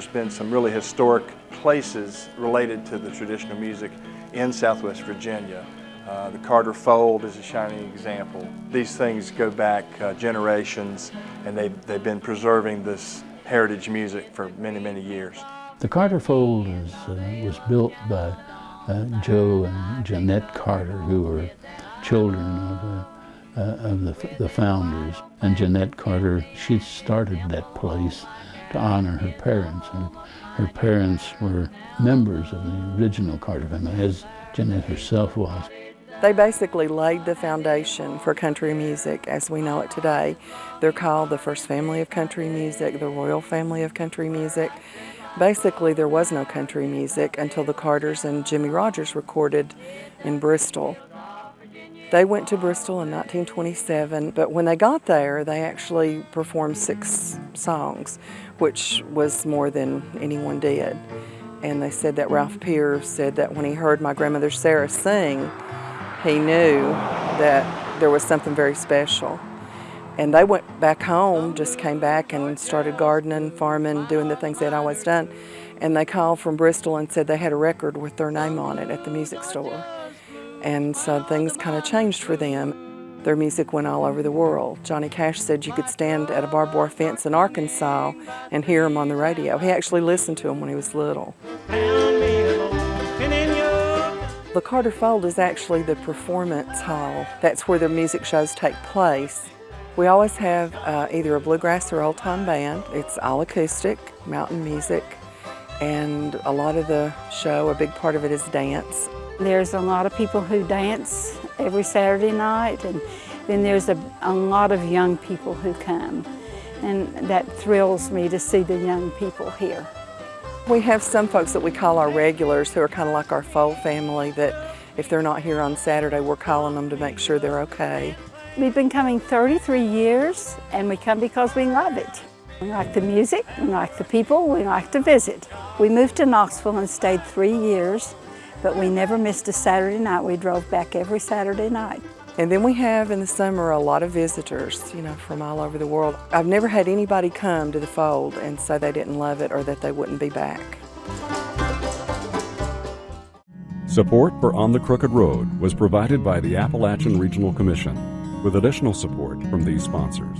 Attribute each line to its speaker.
Speaker 1: there's been some really historic places related to the traditional music in Southwest Virginia. Uh, the Carter Fold is a shining example. These things go back uh, generations and they, they've been preserving this heritage music for many, many years.
Speaker 2: The Carter Fold is, uh, was built by uh, Joe and Janette Carter, who were children of, uh, of the, the founders. And Janette Carter, she started that place to honor her parents. And her parents were members of the original Carter family, as Janette herself was.
Speaker 3: They basically laid the foundation for country music as we know it today. They're called the first family of country music, the royal family of country music. Basically, there was no country music until the Carters and Jimmie Rodgers recorded in Bristol. They went to Bristol in 1927, but when they got there, they actually performed six songs, which was more than anyone did. And they said that Ralph Peer said that when he heard my grandmother Sarah sing, he knew that there was something very special. And they went back home, just came back and started gardening, farming, doing the things they'd always done. And they called from Bristol and said they had a record with their name on it at the music store. And so things kind of changed for them. Their music went all over the world. Johnny Cash said you could stand at a barbed wire fence in Arkansas and hear him on the radio. He actually listened to him when he was little. The Carter Fold is actually the performance hall. That's where the music shows take place. We always have uh, either a bluegrass or old-time band. It's all acoustic, mountain music, and a lot of the show, a big part of it is dance.
Speaker 4: There's a lot of people who dance every Saturday night, and then there's a, a lot of young people who come. And that thrills me to see the young people here.
Speaker 3: We have some folks that we call our regulars who are kind of like our Fold family that if they're not here on Saturday, we're calling them to make sure they're okay.
Speaker 4: We've been coming 33 years and we come because we love it. We like the music, we like the people, we like to visit. We moved to Knoxville and stayed three years but we never missed a Saturday night. We drove back every Saturday night.
Speaker 3: And then we have in the summer a lot of visitors, you know, from all over the world. I've never had anybody come to the fold and say they didn't love it or that they wouldn't be back.
Speaker 5: Support for On the Crooked Road was provided by the Appalachian Regional Commission with additional support from these sponsors.